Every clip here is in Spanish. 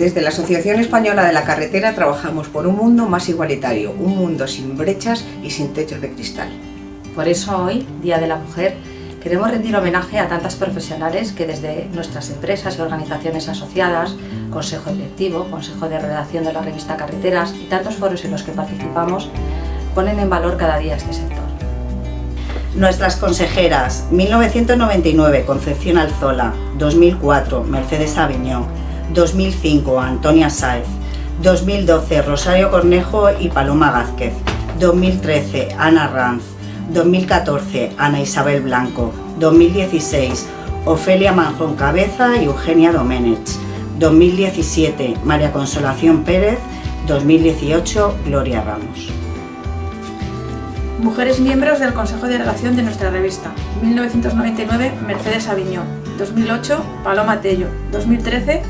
Desde la Asociación Española de la Carretera trabajamos por un mundo más igualitario, un mundo sin brechas y sin techos de cristal. Por eso hoy, Día de la Mujer, queremos rendir homenaje a tantas profesionales que desde nuestras empresas y organizaciones asociadas, Consejo Directivo, Consejo de Redacción de la revista Carreteras y tantos foros en los que participamos, ponen en valor cada día este sector. Nuestras consejeras, 1999, Concepción Alzola, 2004, Mercedes Aviñón, 2005, Antonia Sáez, 2012, Rosario Cornejo y Paloma Gázquez, 2013, Ana Ranz, 2014, Ana Isabel Blanco, 2016, Ofelia Manjón Cabeza y Eugenia Domenech, 2017, María Consolación Pérez, 2018, Gloria Ramos. Mujeres miembros del Consejo de Relación de nuestra revista. 1999, Mercedes Aviñón. 2008, Paloma Tello. 2013,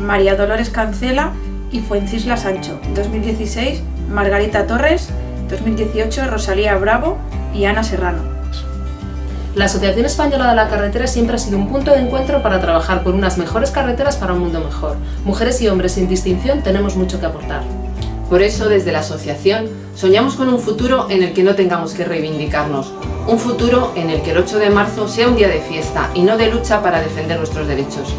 María Dolores Cancela y Fuencisla Sancho. 2016, Margarita Torres. 2018, Rosalía Bravo y Ana Serrano. La Asociación Española de la Carretera siempre ha sido un punto de encuentro para trabajar por unas mejores carreteras para un mundo mejor. Mujeres y hombres sin distinción tenemos mucho que aportar. Por eso, desde la asociación, soñamos con un futuro en el que no tengamos que reivindicarnos. Un futuro en el que el 8 de marzo sea un día de fiesta y no de lucha para defender nuestros derechos.